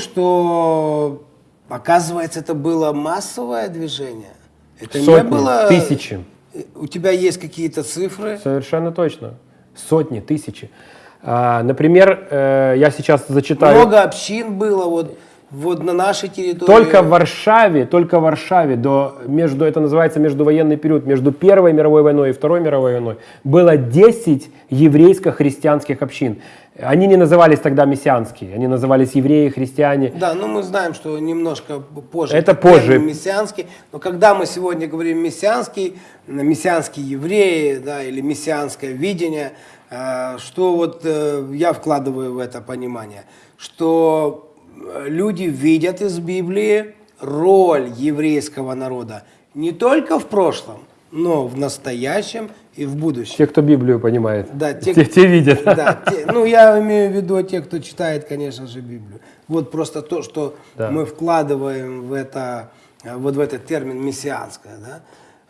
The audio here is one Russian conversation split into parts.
что, оказывается, это было массовое движение. Это Сотни, не было... тысячи. У тебя есть какие-то цифры? Совершенно точно. Сотни, тысячи. А, например, э, я сейчас зачитаю... Много общин было вот, вот на нашей территории. Только в Варшаве, только в Варшаве, до, между, это называется междувоенный период, между Первой мировой войной и Второй мировой войной, было 10 еврейско-христианских общин. Они не назывались тогда мессианские, они назывались евреи, христиане. Да, ну мы знаем, что немножко позже. Это позже. Мессианский. Но когда мы сегодня говорим мессианский, мессианские евреи, да, или мессианское видение, э, что вот э, я вкладываю в это понимание, что люди видят из Библии роль еврейского народа не только в прошлом, но в настоящем и в будущем. Те, кто Библию понимает, Да, те- те, те видят. Да, те- ну я имею в виду те, кто читает, конечно же, Библию. Вот просто то, что Да. мы вкладываем в это, э, вот в этот термин мессианское, да.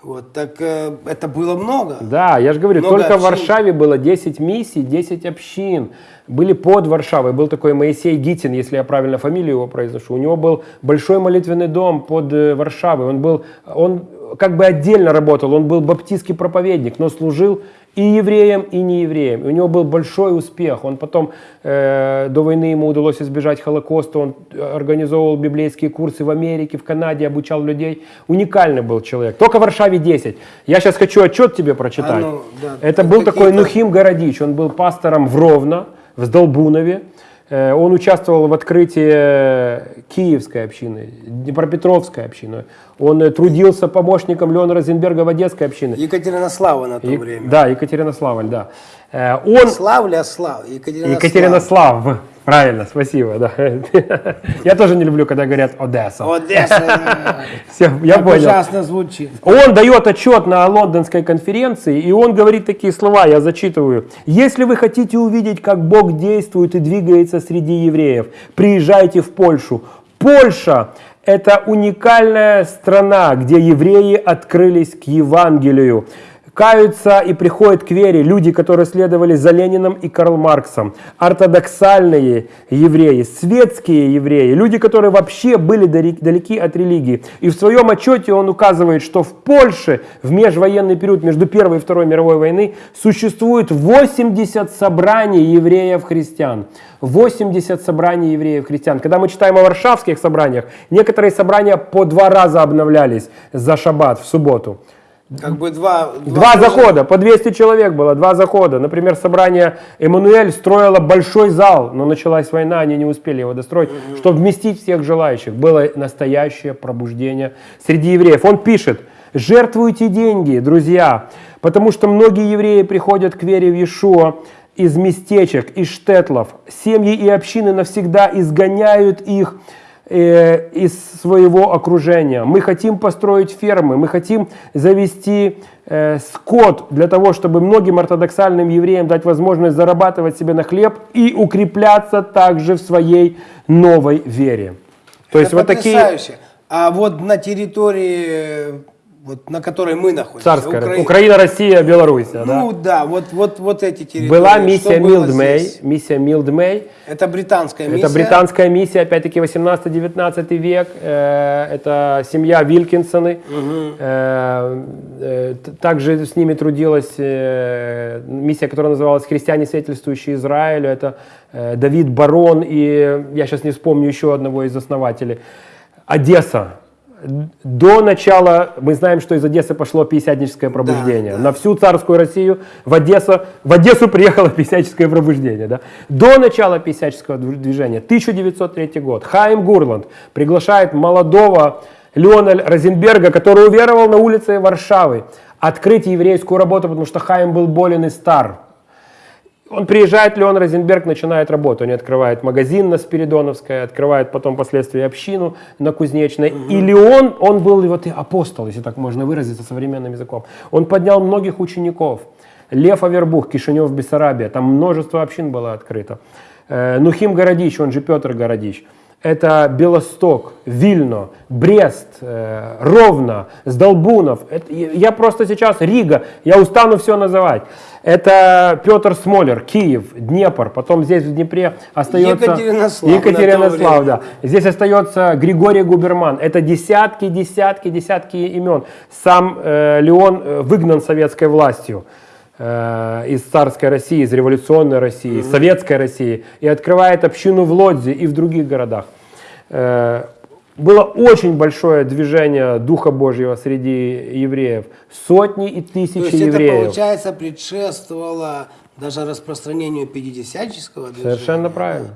Вот так э, это было много. Да, я же говорю, Много только в общин. Варшаве было 10 миссий, 10 общин. Были под Варшавой. Был такой Моисей Гитин, если я правильно фамилию его произношу. У него был большой молитвенный дом под э, Варшавой. Он был, он как бы отдельно работал. Он был баптистский проповедник, но служил и евреям, и неевреям. И у него был большой успех. Он потом, э, до войны ему удалось избежать Холокоста. Он организовывал библейские курсы в Америке, в Канаде, обучал людей. Уникальный был человек. Только в Варшаве 10. Я сейчас хочу отчет тебе прочитать. А ну, да. Это был такой Нухим Городич. Он был пастором в Ровно, в Сдолбунове. Э, Он участвовал в открытии Киевской общины, Днепропетровской общины. Он э, трудился помощником Леона Розенберга в Одесской общине. Екатеринослава на то И- время. Да, Екатеринославль, да. Э, Он Славля, Слав, Екатеринослав. Екатеринослав, правильно, спасибо, да. Я тоже не люблю, когда говорят Одесса. Одесса. Все, я Как понял. ужасно звучит. Он дает отчет на лондонской конференции, и он говорит такие слова, я зачитываю. «Если вы хотите увидеть, как Бог действует и двигается среди евреев, приезжайте в Польшу. Польша – это уникальная страна, где евреи открылись к Евангелию. Каются и приходят к вере люди, которые следовали за Лениным и Карл Марксом, ортодоксальные евреи, светские евреи, люди, которые вообще были далеки от религии. И в своем отчете он указывает, что в Польше в межвоенный период между Первой и Второй мировой войны существует 80 собраний евреев-христиан. 80 собраний евреев-христиан. Когда мы читаем о варшавских собраниях, некоторые собрания по два раза обновлялись за шаббат в субботу. Как бы два... Два тоже- захода, по 200 человек было, два захода. Например, собрание Эммануэль строило большой зал, но началась война, они не успели его достроить, чтобы вместить всех желающих. Было настоящее пробуждение среди евреев. Он пишет, жертвуйте деньги, друзья, потому что многие евреи приходят к вере в Иешуа из местечек, из штетлов. Семьи и общины навсегда изгоняют их из своего окружения. Мы хотим построить фермы, мы хотим завести э, скот для того, чтобы многим ортодоксальным евреям дать возможность зарабатывать себе на хлеб и укрепляться также в своей новой вере. То есть Это вот такие. А вот на территории, вот на которой мы находимся, царская Украина- Украина, Россия, Беларусь, да? Ну да, вот, вот, вот эти территории. Была миссия Милдмей, миссия Милдмей, Это британская миссия. Это британская миссия, опять-таки 18-19 век. Э, Это семья Вилкинсоны. Т- Также с ними трудилась миссия, которая называлась «Христиане, свидетельствующие Израилю». Это Давид Барон и, я сейчас не вспомню еще одного из основателей. Одесса. До начала, мы знаем, что из Одессы пошло пятидесятническое пробуждение. да. На всю царскую Россию в Одессу, в Одессу приехало пятидесятническое пробуждение. Да? До начала пятидесятнического движ- движения, 1903 год, Хайм Гурланд приглашает молодого Леона Розенберга, который уверовал на улице Варшавы, открыть еврейскую работу, потому что Хайм был болен и стар. Он приезжает, Леон Розенберг начинает работу. Они открывают магазин на Спиридоновской, открывают потом впоследствии общину на Кузнечной. И Леон, он был вот и апостол, если так можно выразиться современным языком. Он поднял многих учеников. Лев Авербух, Кишинев, Бессарабия. Там множество общин было открыто. Э, Нухим Городич, он же Петр Городич. это Белосток, Вильно, Брест, э, Ровно, Сдолбунов. Это, я просто сейчас Рига, я устану все называть. Это Петр Смолер, Киев, Днепр, потом здесь в Днепре остается Екатеринослав, Екатеринослав, да. Здесь остается Григорий Губерман. Это десятки, десятки, десятки имен. Сам э, Леон э, выгнан советской властью э, из царской России, из революционной России, из советской России и открывает общину в Лодзе и в других городах. Было очень большое движение Духа Божьего среди евреев. Сотни и То тысячи есть это, евреев. получается, предшествовало даже распространению пятидесятнического движения. Совершенно правильно.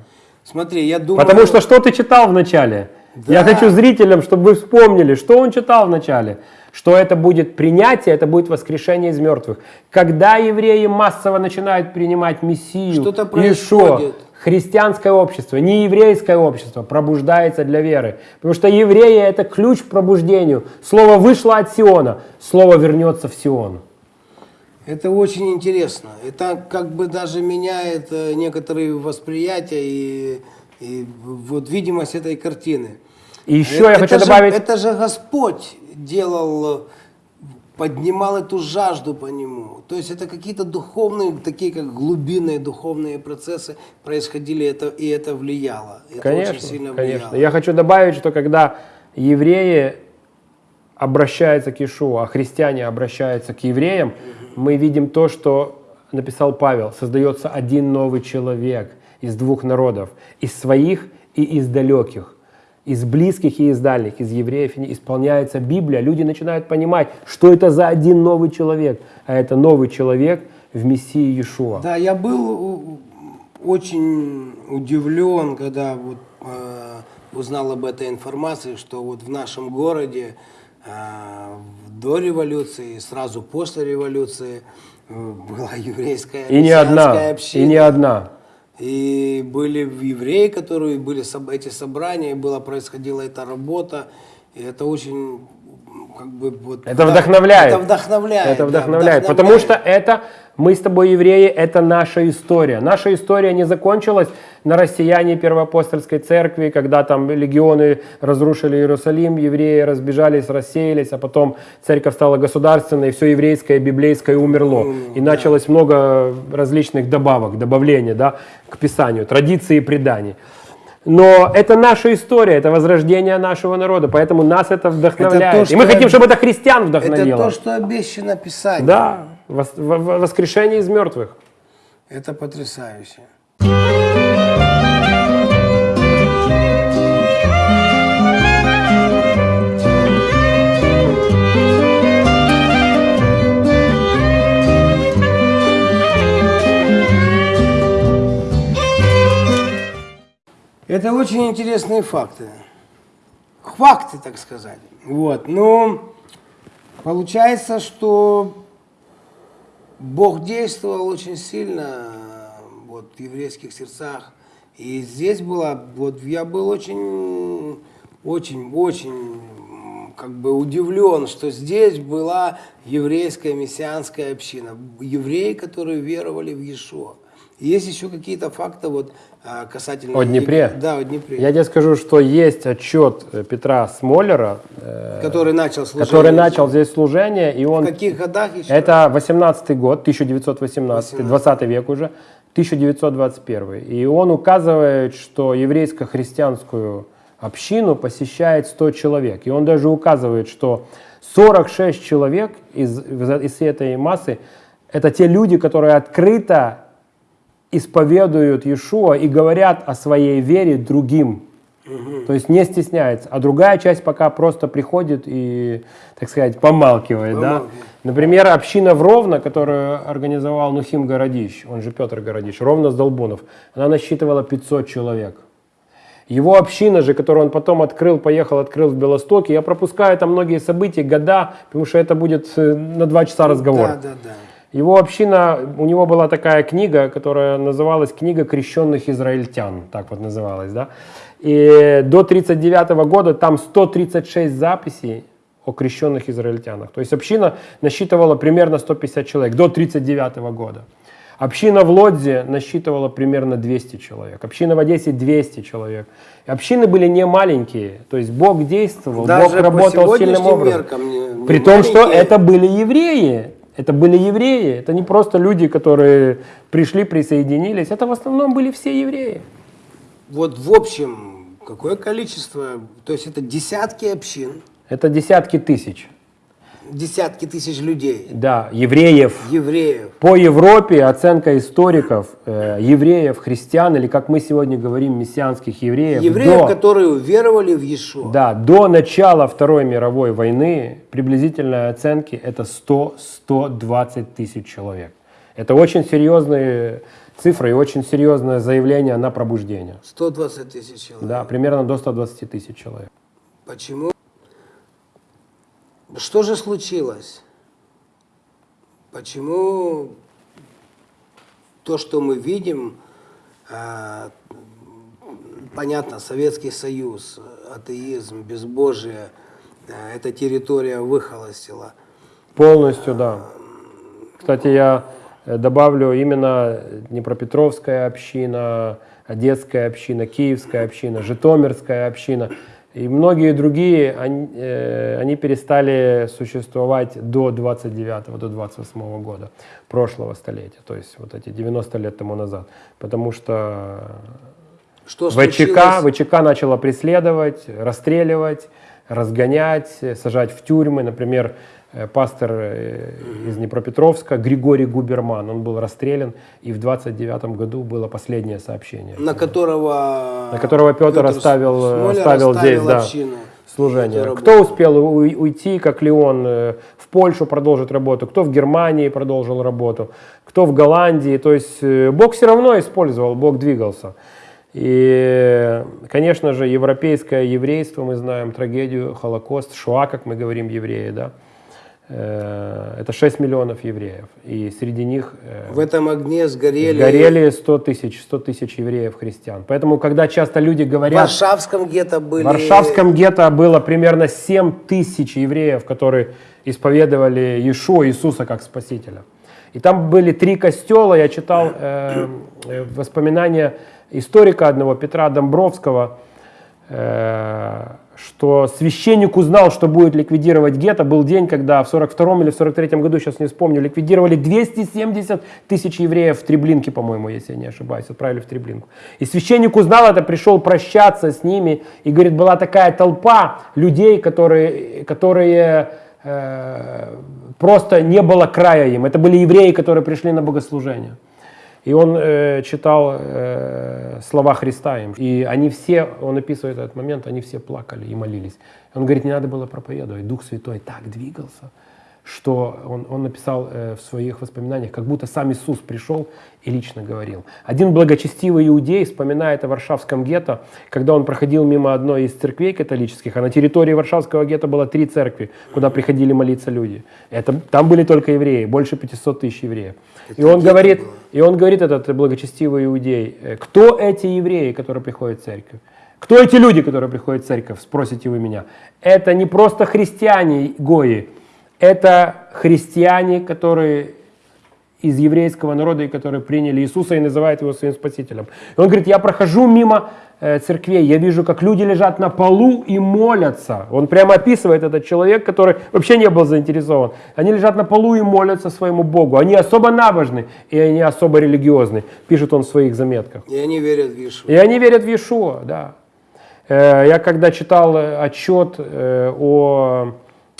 Смотри, я думаю... Потому что что ты читал в начале? Да. Я хочу зрителям, чтобы вы вспомнили, что он читал в начале. Что это будет принятие, это будет воскрешение из мертвых. Когда евреи массово начинают принимать Мессию, Что-то происходит. христианское общество, не еврейское общество пробуждается для веры. Потому что евреи это ключ к пробуждению. Слово вышло от Сиона, слово вернется в Сион. Это очень интересно. Это как бы даже меняет э, некоторые восприятия и, и вот видимость этой картины. И еще это, я хочу это же- добавить... это же Господь делал, поднимал эту жажду по нему. То есть это какие-то духовные, такие как глубинные духовные процессы происходили, это, и это влияло. Это Конечно, очень сильно конечно. влияло. Я хочу добавить, что когда евреи обращаются к Иешуа, а христиане обращаются к евреям, мы видим то, что написал Павел. Создается один новый человек из двух народов, из своих и из далеких, из близких и из дальних, из евреев. Исполняется Библия, люди начинают понимать, что это за один новый человек, а это новый человек в Мессии Иешуа. Да, я был очень удивлен, когда вот, э, узнал об этой информации, что вот в нашем городе э, до революции, сразу после революции э, была еврейская И не одна, община. и не одна. И были евреи, которые были эти собрания, была происходила эта работа, и это очень как бы вот Это вдох- вдохновляет. Это вдохновляет. Это да, вдохновляет. Потому что это, мы с тобой евреи, это наша история. Наша история не закончилась на россияне Первоапостольской церкви, когда там легионы разрушили Иерусалим, евреи разбежались, рассеялись, а потом церковь стала государственной, и все еврейское, библейское умерло. И началось много различных добавок, добавлений да, к Писанию, традиции и преданий. Но это наша история, это возрождение нашего народа, поэтому нас это вдохновляет. то, и мы хотим, чтобы это христиан Это вдохновило. то, что обещано Писанием. Да, воскрешение из мертвых. Это потрясающе. Это очень интересные факты. Факты, так сказать. Вот. Ну, получается, что Бог действовал очень сильно вот, в еврейских сердцах. И здесь было, вот я был очень, очень, очень как бы удивлен, что здесь была еврейская мессианская община. Евреи, которые веровали в Иешуа. Есть еще какие-то факты вот а, касательно... О Днепре? Да, о Днепре. Я тебе скажу, что есть отчет э, Петра Смолера, э, который начал служение. который начал здесь служение, и В он... каких годах еще? Это 18 год, 1918, 20 век уже, 1921. И он указывает, что еврейско-христианскую общину посещает 100 человек. И он даже указывает, что 46 человек из, из этой массы это те люди, которые открыто исповедуют Иешуа и говорят о своей вере другим. То есть не стесняется. А другая часть пока просто приходит и, так сказать, помалкивает. Да? Помалкивает. Например, община в Ровно, которую организовал Нухим Городищ, он же Петр Городищ, Ровно с Долбунов, она насчитывала 500 человек. Его община же, которую он потом открыл, поехал, открыл в Белостоке, я пропускаю там многие события, года, потому что это будет э, на два часа разговор. Да, да, да. Его община, у него была такая книга, которая называлась «Книга крещенных израильтян», так вот называлась, да. И до 1939 года там 136 записей о крещенных израильтянах. То есть община насчитывала примерно 150 человек до 1939 года. Община в Лодзе насчитывала примерно 200 человек. Община в Одессе 200 человек. И общины были не маленькие. То есть Бог действовал, Даже Бог работал сильным образом. не- не При том, что это были евреи. Это были евреи. Это не просто люди, которые пришли, присоединились. Это в основном были все евреи. Вот в общем, какое количество, то есть это десятки общин, Это десятки тысяч. Десятки тысяч людей, Да, евреев. евреев. По Европе оценка историков, э, евреев, христиан, или как мы сегодня говорим, мессианских евреев, Евреев, до, которые уверовали в Иешуа. да, до начала Второй мировой войны приблизительные оценки это 100-120 тысяч человек. Это очень серьезные цифры и очень серьезное заявление на пробуждение. 120 тысяч человек. Да, примерно до 120 тысяч человек. Почему? Что же случилось? Почему то, что мы видим, а, понятно, Советский Союз, атеизм, безбожие, а, эта территория выхолостила. Полностью, да. Кстати, я э, добавлю именно Днепропетровская община, Одесская община, Киевская община, Житомирская община и многие другие, они, э, они перестали существовать до 29 до 28 года прошлого столетия, то есть вот эти 90 лет тому назад, потому что Что ВЧК, случилось? ВЧК начала преследовать, расстреливать, разгонять, сажать в тюрьмы. Например, э, пастор э, из Днепропетровска Григорий Губерман, он был расстрелян, и в 29 году было последнее сообщение. на которого, На которого Петр оставил, э, оставил здесь, да, служение. Кто успел уйти, как Леон, в Польшу продолжить работу, кто в Германии продолжил работу, кто в Голландии. То есть Бог все равно использовал, Бог двигался. И, конечно же, европейское еврейство, мы знаем трагедию, Холокост, Шуа, как мы говорим, евреи, да, Э, это 6 миллионов евреев. И среди них э, В этом огне сгорели. горели 100 тысяч, 100 тысяч евреев христиан. Поэтому, когда часто люди В говорят... Варшавском гетто были. В Варшавском гетто было примерно 7 тысяч евреев, которые исповедовали Иешуа, Иисуса как Спасителя. И там были три костела. Я читал э, э, воспоминания историка одного, Петра Домбровского, э, что священник узнал, что будет ликвидировать гетто. Был день, когда в 42 или в 43 году, сейчас не вспомню, ликвидировали 270 тысяч евреев в Треблинке, по-моему, если я не ошибаюсь, отправили в Треблинку. И священник узнал это, пришел прощаться с ними, и говорит, была такая толпа людей, которые, которые э, просто не было края им. Это были евреи, которые пришли на богослужение. И он э, читал э, слова Христа им. И они все, он описывает этот момент, они все плакали и молились. Он говорит, не надо было проповедовать. Дух Святой так двигался, что он, он написал э, в своих воспоминаниях, как будто сам Иисус пришел и лично говорил. Один благочестивый иудей вспоминает о Варшавском гетто, когда он проходил мимо одной из церквей католических, а на территории Варшавского гетто было три церкви, куда приходили молиться люди. Это, там были только евреи, больше 500 тысяч евреев. И он говорит, было. и он говорит, этот благочестивый иудей, э, кто эти евреи, которые приходят в церковь? Кто эти люди, которые приходят в церковь, спросите вы меня? Это не просто христиане Гои, это христиане, которые из еврейского народа, и которые приняли Иисуса и называют его своим спасителем. И он говорит, я прохожу мимо э, церквей, я вижу, как люди лежат на полу и молятся. Он прямо описывает этот человек, который вообще не был заинтересован. Они лежат на полу и молятся своему Богу. Они особо набожны, и они особо религиозны, пишет он в своих заметках. И они верят в Иешуа. И они верят в Иешуа, да. Э, Я когда читал э, отчет о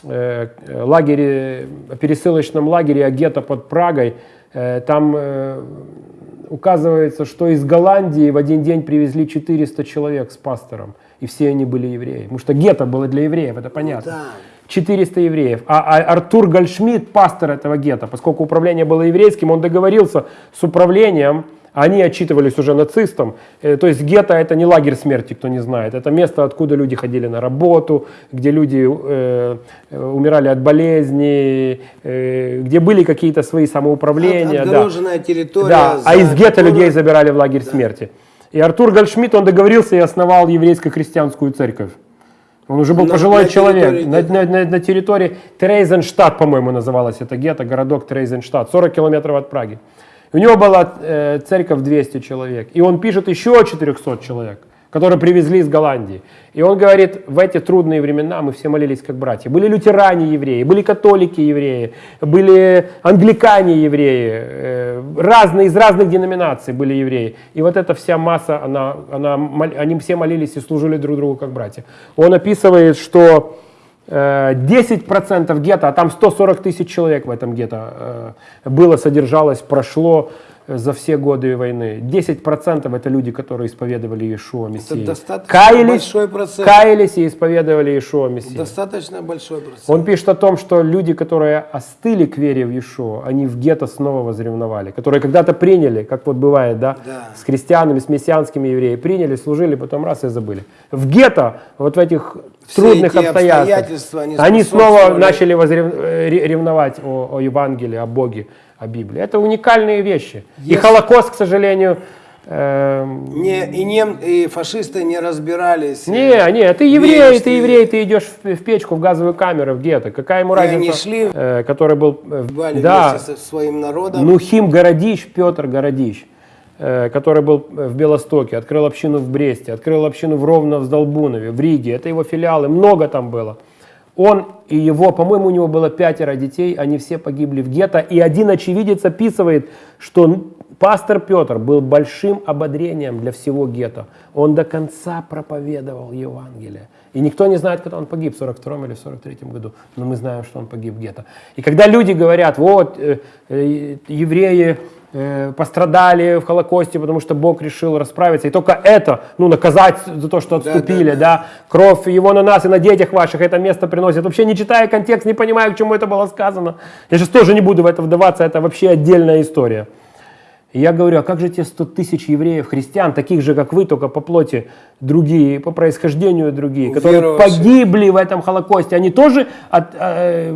лагере, о пересылочном лагере, о гетто под Прагой, э, там э, указывается, что из Голландии в один день привезли 400 человек с пастором, и все они были евреи. Потому что гетто было для евреев, это понятно. Да. 400 евреев. А, а Артур Гольшмидт, пастор этого гетто, поскольку управление было еврейским, он договорился с управлением, они отчитывались уже нацистам. Э, То есть гетто это не лагерь смерти, кто не знает. Это место, откуда люди ходили на работу, где люди э, э, умирали от болезней, э, где были какие-то свои самоуправления. От- да. Отгороженная территория. Да, а из гетто которой- людей забирали в лагерь смерти. И Артур Гольшмидт, он договорился и основал еврейско-христианскую церковь. Он уже был На- пожилой на человек. На, на- на- на территории Трейзенштадт, по-моему, называлось это гетто, городок Трейзенштадт, 40 километров от Праги. У него была э, церковь 200 человек. И он пишет еще 400 человек, которые привезли из Голландии. И он говорит, в эти трудные времена мы все молились как братья. Были лютеране евреи, были католики евреи, были англикане евреи, э, разные, из разных деноминаций были евреи. И вот эта вся масса, она, она, они все молились и служили друг другу как братья. Он описывает, что 10% гетто, а там 140 тысяч человек в этом гетто э, было, содержалось, прошло э, за все годы войны. 10% это люди, которые исповедовали Иешуа Мессию. достаточно Каялись, большой процент. каялись и исповедовали Иешуа Мессию. Достаточно большой процент. Он пишет о том, что люди, которые остыли к вере в Иешуа, они в гетто снова возревновали, которые когда-то приняли, как вот бывает, да, Да. с христианами, с мессианскими евреями, приняли, служили, потом раз и забыли. В гетто, вот в этих Все трудных обстоятельствах, обстоятельства, они они снова начали возрев- э, ре- ревновать о, о Евангелии, о Боге, о Библии. Это уникальные вещи. И Если- Холокост, к сожалению, эм, Не, и, нем, и фашисты не разбирались. не, не, ты еврей, Веришь ты еврей, ты идешь в, в печку, в газовую камеру, в гетто. Какая ему И разница? они шли, э, который был... э, да, со своим народом. Нухим Городищ, Петр Городищ, э, который был в Белостоке, открыл общину в Бресте, открыл общину в Ровно, в Сдолбунове, в Риге. Это его филиалы, много там было. Он и его, по-моему, у него было пятеро детей, они все погибли в гетто. И один очевидец описывает, что пастор Петр был большим ободрением для всего гетто. Он до конца проповедовал Евангелие. И никто не знает, когда он погиб, в 42 или в 43 году. Но мы знаем, что он погиб где-то. И когда люди говорят, вот, э, э, евреи э, пострадали в Холокосте, потому что Бог решил расправиться, и только это, ну, наказать за то, что Да, отступили, да, да, кровь его на нас и на детях ваших это место приносит. Вообще не читая контекст, не понимая, к чему это было сказано. Я сейчас тоже не буду в это вдаваться, это вообще отдельная история. И я говорю, а как же те 100 тысяч евреев, христиан, таких же, как вы, только по плоти другие, по происхождению другие, которые Уверовавшие. погибли в этом Холокосте, они тоже от- э,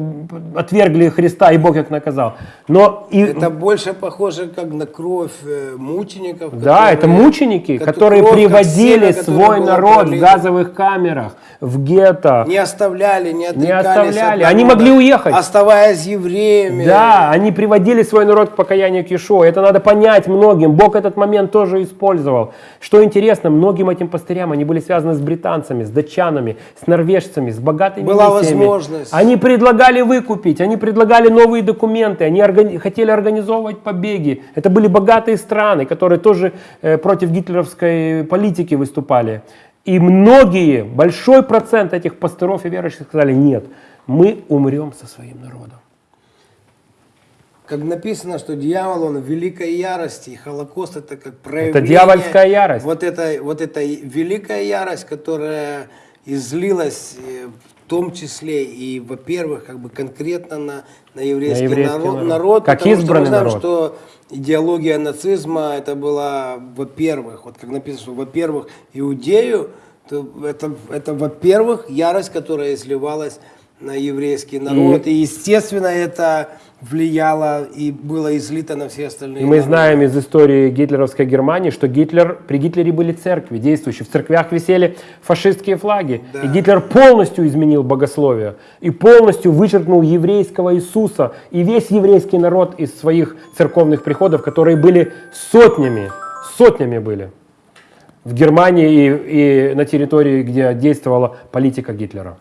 отвергли Христа, и Бог их наказал. Но и, Это больше похоже как на кровь э, мучеников. да, это которые- мученики, кото- которые кровь, приводили которое свой народ в пролито. газовых камерах, в гетто. Не оставляли, не отрекались оставляли. от Они могли уехать. Оставаясь евреями. Да, они приводили свой народ к покаянию к Иешуа. Это надо понять многим. Бог этот момент тоже использовал. Что интересно, многим этим пастырям они были связаны с британцами, с датчанами, с норвежцами, с богатыми Была миссиями. возможность. Они предлагали выкупить, они предлагали новые документы, они органи- хотели организовывать побеги. Это были богатые страны, которые тоже э, против гитлеровской политики выступали. И многие, большой процент этих пастыров и верующих сказали, нет, мы умрем со своим народом. Как написано, что дьявол, он в великой ярости, и Холокост это как проявление... дьявольская ярость. Вот это, вот эта великая ярость, которая излилась э, в том числе и, во-первых, как бы конкретно на, на еврейский, На еврейский народ, народ. Как потому что избранный мы знаем, народ. что идеология нацизма это была, во-первых, вот как написано, что, во-первых, иудею, то это, это во-первых, ярость, которая изливалась на еврейский народ. И, естественно, это влияло и было излито на все остальные И мы народы. знаем из истории гитлеровской Германии, что Гитлер, при Гитлере были церкви действующие. В церквях висели фашистские флаги. Да. И Гитлер полностью изменил богословие. И полностью вычеркнул еврейского Иисуса и весь еврейский народ из своих церковных приходов, которые были сотнями, сотнями были в Германии и, и на территории, где действовала политика Гитлера.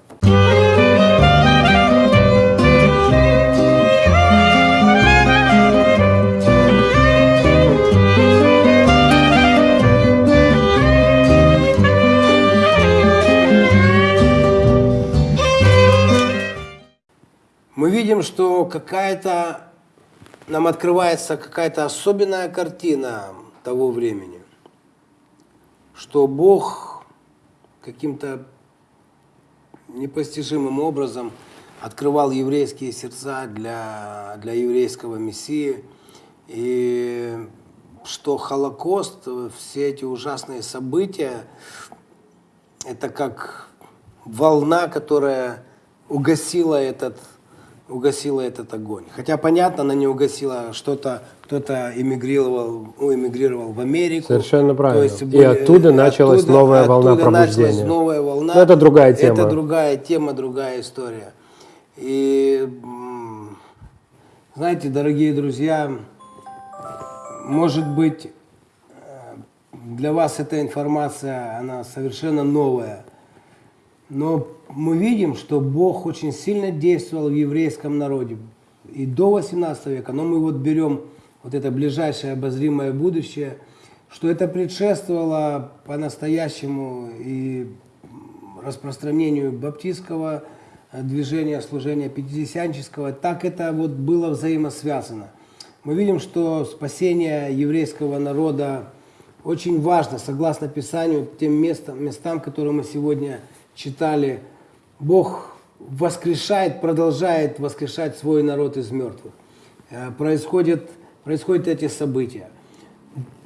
Мы видим, что какая-то нам открывается какая-то особенная картина того времени, что Бог каким-то непостижимым образом открывал еврейские сердца для, для еврейского Мессии, и что Холокост, все эти ужасные события, это как волна, которая угасила этот, угасила этот огонь. Хотя, понятно, она не угасила что-то, кто-то эмигрировал, ну, эмигрировал в Америку. Совершенно правильно. И были- оттуда началась новая волна оттуда началась пробуждения. новая волна. Но это другая тема. Это другая тема, другая история. И, знаете, дорогие друзья, может быть, э, для вас эта информация, она совершенно новая. Но мы видим, что Бог очень сильно действовал в еврейском народе и до 18 века. Но мы вот берем вот это ближайшее обозримое будущее, что это предшествовало по-настоящему и распространению баптистского э, движения, служения пятидесятнического, так это вот было взаимосвязано. Мы видим, что спасение еврейского народа очень важно, согласно Писанию, тем местам, местам, которые мы сегодня читали. Бог воскрешает, продолжает воскрешать свой народ из мертвых. Э, Происходят, происходят эти события.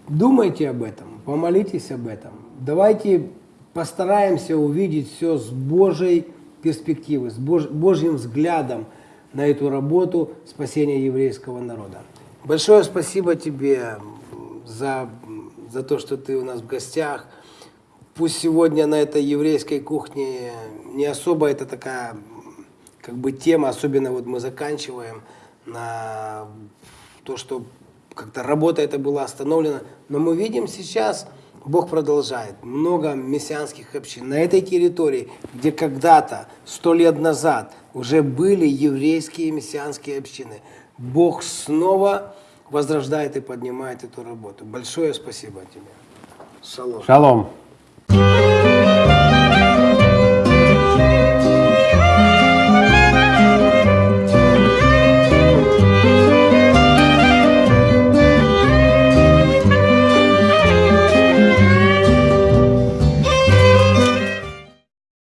Думайте об этом, помолитесь об этом. Давайте постараемся увидеть все с Божьей перспективы, с Бож- Божьим взглядом на эту работу спасения еврейского народа. Большое спасибо тебе за, за то, что ты у нас в гостях. Пусть сегодня на этой еврейской кухне не особо это такая как бы тема, особенно вот мы заканчиваем на то, что как-то работа эта была остановлена. Но мы видим сейчас, Бог продолжает. Много мессианских общин на этой территории, где когда-то, сто лет назад, уже были еврейские мессианские общины. Бог снова возрождает и поднимает эту работу. Большое спасибо тебе. Шалом. Шалом. Thank you.